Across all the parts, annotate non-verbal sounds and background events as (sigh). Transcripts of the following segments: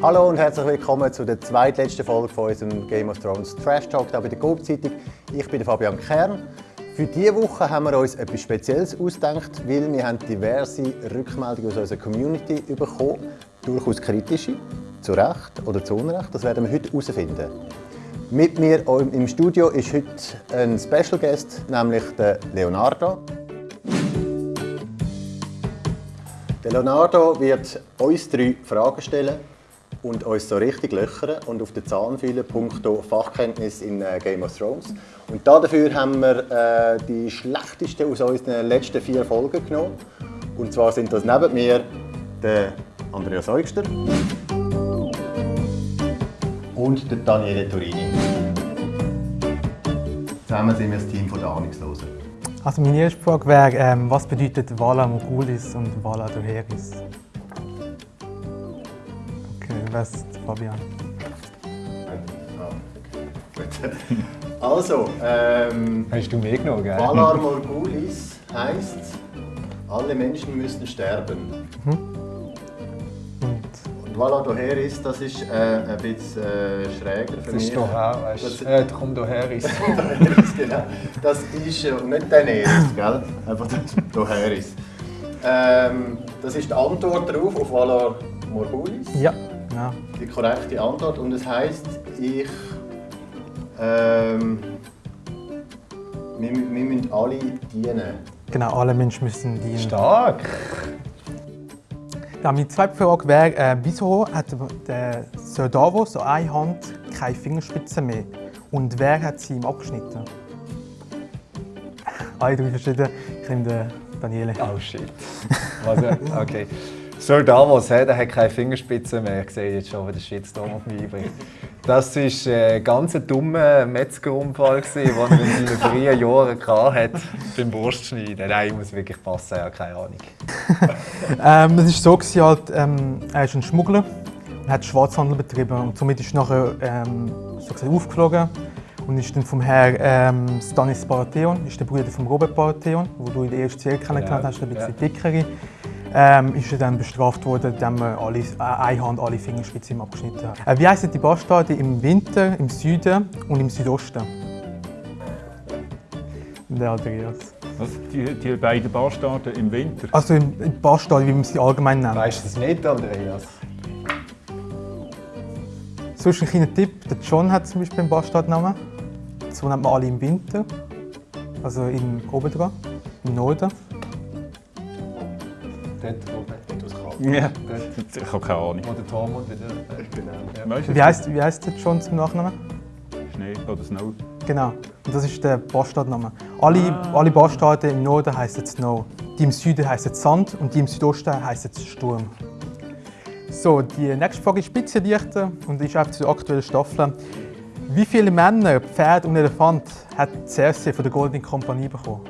Hallo und herzlich willkommen zu der zweitletzten Folge von unserem Game of Thrones Trash Talk hier bei der Coop-Zeitung. Ich bin Fabian Kern. Für diese Woche haben wir uns etwas Spezielles ausgedacht, weil wir haben diverse Rückmeldungen aus unserer Community bekommen, durchaus kritische, zu Recht oder zu Unrecht. Das werden wir heute herausfinden. Mit mir im Studio ist heute ein Special Guest, nämlich der Leonardo. Der Leonardo wird uns drei Fragen stellen und uns so richtig löchern und auf den Zahn fühlen, punkto Fachkenntnis in äh, Game of Thrones. Und dafür haben wir äh, die schlechteste aus unseren letzten vier Folgen genommen. Und zwar sind das neben mir der Andreas Eugster und der Daniele Turini. Zusammen sind wir das Team der Ahnungslosen. Also meine erste Frage wäre, ähm, was bedeutet Vala Mogulis und Vala Doheris? Was, Fabian? Also, ähm, Hast du mehr genommen, gell? Valar Morgulis heisst, alle Menschen müssen sterben. Mhm. Und, Und Valar Doheris, das ist äh, ein bisschen äh, schräger für das mich. Ist doch auch, weißt du? Äh, komm Doheris. (laughs) genau. Das ist äh, nicht Daenerys, gell? Einfach Doheris. Ähm, das ist die Antwort darauf auf Valar Morgulis. Ja. Ja. Die korrekte Antwort und es heißt, ich. Ähm, wir, wir müssen alle dienen. Genau, alle Menschen müssen dienen. Stark! Ja, meine zweite Frage wäre, äh, wieso hat der Sir Davos so eine Hand keine Fingerspitze mehr? Und wer hat sie ihm abgeschnitten? (laughs) Alle drei verschiedene. Ich nehme den Daniele. Oh shit. Also, okay. Sir Davos, der hat keine Fingerspitze mehr. Ich sehe jetzt schon, wie der Shitstorm auf mich einbringt. Das war ein ganz dummer Metzgerunfall, den er in seinen frühen Jahren hatte, beim Wurstschneiden. Nein, ich muss wirklich passen, ich habe keine Ahnung. (laughs) ähm, es war so, halt, ähm, er ist ein Schmuggler und hat Schwarzhandel betrieben. Und somit ist er nachher ähm, so aufgeflogen und ist dann vom Herr ähm, Stanis Baratheon, ist der Bruder von Robert Baratheon, den du in der ersten Serie kennengelernt hast, ein bisschen ja. dickere ähm, ist er dann bestraft worden, indem man alle, äh, eine Hand alle Fingerspitzen abgeschnitten hat. Äh, wie heißen die Bastarde im Winter, im Süden und im Südosten? Der Andreas. Was? Die, die beiden Bastarde im Winter? Also im, im Bastarde, wie man sie allgemein nennt. Weißt du das nicht, Andreas? Sonst ein kleiner Tipp, der John hat zum Beispiel einen Bastardnamen. So nennt man alle im Winter. Also im oben dran, im Norden. Dort, wo etwas kann. Ja, ich habe keine Ahnung. Wo der Tormund wieder... Genau. Ja. Wie heißt, wie heißt der John zum Nachnamen? Schnee oder Snow. Genau, und das ist der Bastardname. Alle, ah. alle Bastarde im Norden heißen Snow, die im Süden heißen Sand und die im Südosten heißen Sturm. So, die nächste Frage ist Spitzenlichter und ist auch zur aktuellen Staffel. Wie viele Männer, Pferde und Elefant hat Cersei von der Golden Kompanie bekommen?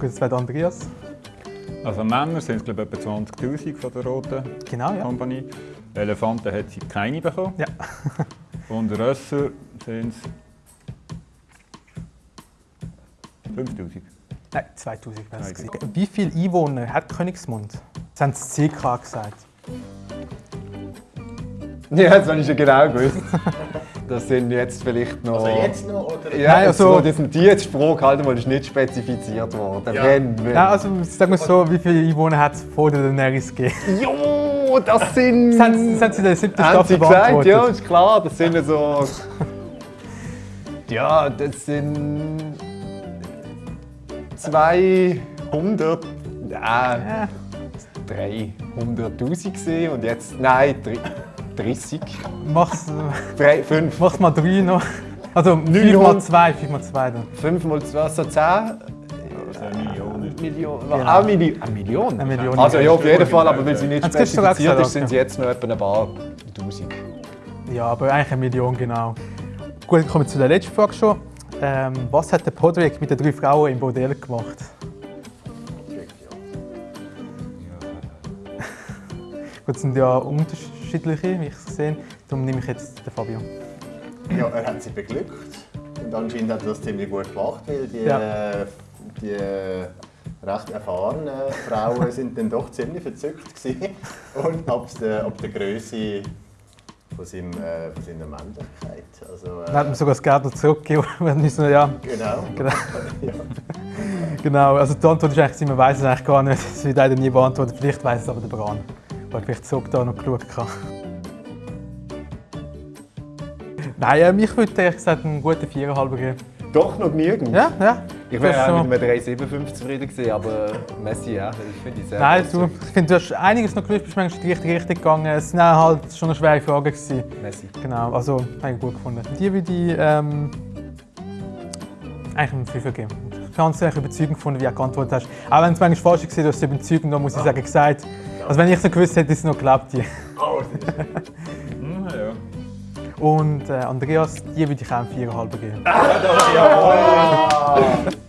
Das wäre Andreas. Also Männer sind es glaube ich etwa 20'000 von der Roten genau, ja. Kompanie. Elefanten hat sie keine bekommen. Ja. (laughs) Und Rösser sind es 5000. Nein, 2000 Wie viele Einwohner hat Königsmund? Das haben sie CK gesagt. Ja, das habe ich schon genau gewusst. (laughs) Das sind jetzt vielleicht noch... Also jetzt noch? Oder? Ja, Nein, also, das sind die jetzt Sprache halt mal ist nicht spezifiziert worden. Ja. Wenn, wenn. Ja, also sagen wir so, wie viele Einwohner hat es vor der Daenerys gegeben? Jo, das sind... Das haben, das haben sie in der siebten Staffel gesagt, ja, ist klar. Das sind so... ja, das sind... 200... Ja, ja. 300'000 und jetzt... Nein, 3... 30. Mach's. Drei, fünf. Mach's mal drei noch. Also 5 mal 2, 5 mal 2 dann. 5 mal 2, also 10. Millionen. Million. Genau. Ah, Milli eine Million? Eine Million. Also ja, auf jeden Fall, aber weil sie nicht spezifiziert ist, sind sie jetzt noch etwa ein paar Tausend. Ja, aber eigentlich eine Million, genau. Gut, kommen wir zu der letzten Frage schon. Ähm, was hat der Podrick mit den drei Frauen im Bordell gemacht? Gut, das sind ja unterschiedliche, wie ich es sehe. Darum nehme ich jetzt den Fabio. Ja, er hat sie beglückt. Und anscheinend hat er das ziemlich gut gemacht, weil die, ja. die recht erfahrenen Frauen sind dann doch ziemlich verzückt gewesen. Und ab der, ab der Größe von, seinem, äh, von seiner Männlichkeit. Also, Dann hat mir sogar das Geld noch zurückgegeben. (laughs) so, ja, Genau. Genau. (laughs) ja. genau. Also die Antwort ist eigentlich, man weiß es eigentlich gar nicht. Es wird leider nie beantwortet. Vielleicht weiß es aber der Bran. Weil vielleicht zurück da noch geschaut habe. Nein, ähm, ich würde ehrlich gesagt einen guten 4,5 geben. Doch noch genügend. Ja, ja. Ich wäre auch mit einem 3,75 zufrieden gewesen, aber Messi, ja, das finde ich sehr Nein, du, ich finde, du hast einiges noch gelöst, bist manchmal in die richtige Richtung gegangen. Es auch halt schon eine schwere Fragen. Gewesen. Messi. Genau, also habe ich gut gefunden. Die würde ich ähm, eigentlich einen Fünfer geben. Ich habe es eigentlich überzeugend gefunden, wie du geantwortet hast. Auch wenn es manchmal falsch war, du hast es überzeugend, da muss ich sagen, gesagt. Also wenn ich es noch gewusst hätte, hätte ich es noch geglaubt. Die. Hm, ja. Und äh, Andreas, die würde ich auch einen 4,5 geben. Jawohl! (laughs)